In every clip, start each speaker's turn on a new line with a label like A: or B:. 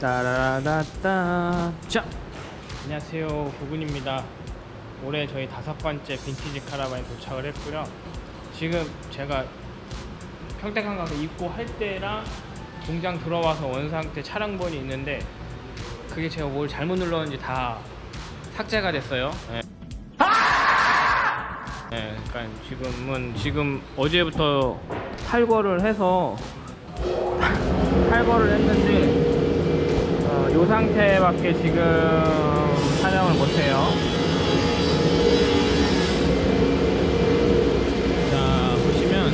A: 따라라따. 자 안녕하세요. 구근입니다. 올해 저희 다섯 번째 빈티지 카라반에 도착을 했고요. 지금 제가 평택항 가서 입고 할 때랑 공장 들어와서 원상 태 차량본이 있는데 그게 제가 뭘 잘못 눌렀는지 다 삭제가 됐어요. 예. 네, 그러니까 지금은 지금 어제부터 탈거를 해서 탈거를 했는데 어, 이 상태밖에 지금 사냥을 못해요. 자 보시면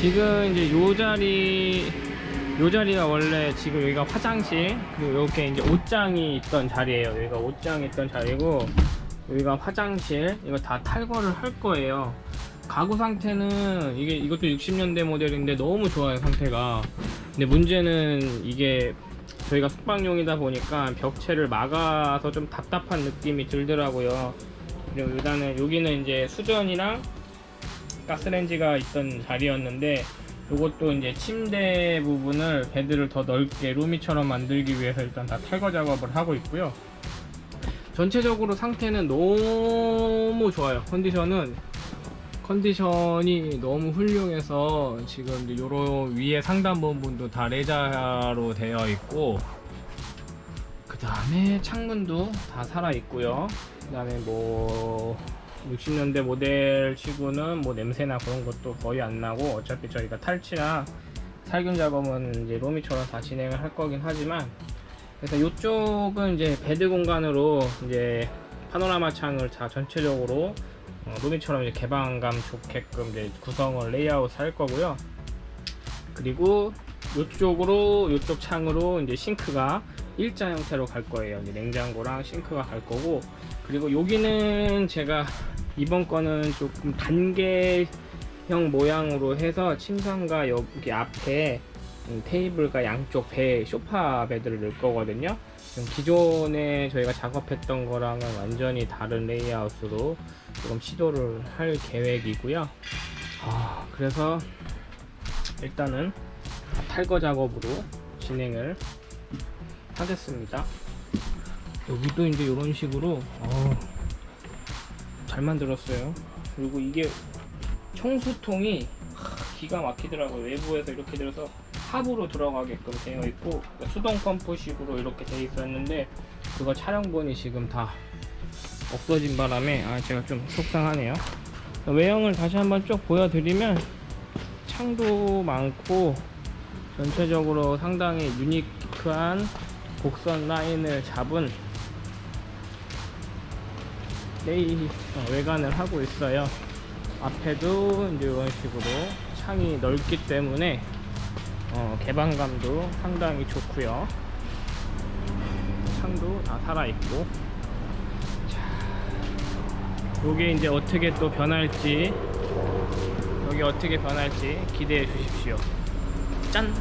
A: 지금 이제 요 자리 요 자리가 원래 지금 여기가 화장실 그리고 이렇게 이제 옷장이 있던 자리예요. 여기가 옷장이 있던 자리고 여기가 화장실 이거 다 탈거를 할 거예요. 가구 상태는 이게 이것도 60년대 모델인데 너무 좋아요 상태가 근데 문제는 이게 저희가 숙박용이다 보니까 벽체를 막아서 좀 답답한 느낌이 들더라고요. 그리고 일단은 여기는 이제 수전이랑 가스레인지가 있던 자리였는데 이것도 이제 침대 부분을 베드를 더 넓게 루미처럼 만들기 위해서 일단 다 탈거 작업을 하고 있고요. 전체적으로 상태는 너무 좋아요. 컨디션은 컨디션이 너무 훌륭해서 지금 요런 위에 상단 부분도 다 레자로 되어 있고 그 다음에 창문도 다 살아 있고요. 그 다음에 뭐 60년대 모델 치고는 뭐 냄새나 그런 것도 거의 안 나고 어차피 저희가 탈취나 살균 작업은 이제 로미처럼 다 진행을 할 거긴 하지만 그래서 이쪽은 이제 bed 공간으로 이제 파노라마 창을 다 전체적으로 어, 로미처럼 이제 개방감 좋게끔 이제 구성을 레이아웃 할 거고요. 그리고 이쪽으로 이쪽 창으로 이제 sink가 일자 형태로 갈 거예요. 이제 냉장고랑 sink가 갈 거고 그리고 여기는 제가 이번 거는 조금 단계형 모양으로 해서 침상과 여기 앞에 음, 테이블과 양쪽 배 소파 베드를 넣을 거거든요. 기존에 저희가 작업했던 거랑은 완전히 다른 레이아웃으로 조금 시도를 할 계획이고요. 아, 그래서 일단은 탈거 작업으로 진행을 하겠습니다. 여기도 이제 이런 식으로 어, 잘 만들었어요. 그리고 이게 청수통이 기가 막히더라고요. 외부에서 이렇게 들어서 합으로 들어가게끔 되어 있고 수동 펌프식으로 이렇게 되어 있었는데 그거 촬영본이 지금 다 없어진 바람에 아 제가 좀 속상하네요. 외형을 다시 한번 쭉 보여드리면 창도 많고 전체적으로 상당히 유니크한 곡선 라인을 잡은 레이 어, 외관을 하고 있어요. 앞에도 이런 식으로 창이 넓기 때문에 어, 개방감도 상당히 좋고요. 창도 다 살아있고. 요게 이제 어떻게 또 변할지 여기 어떻게 변할지 기대해 주십시오. 짠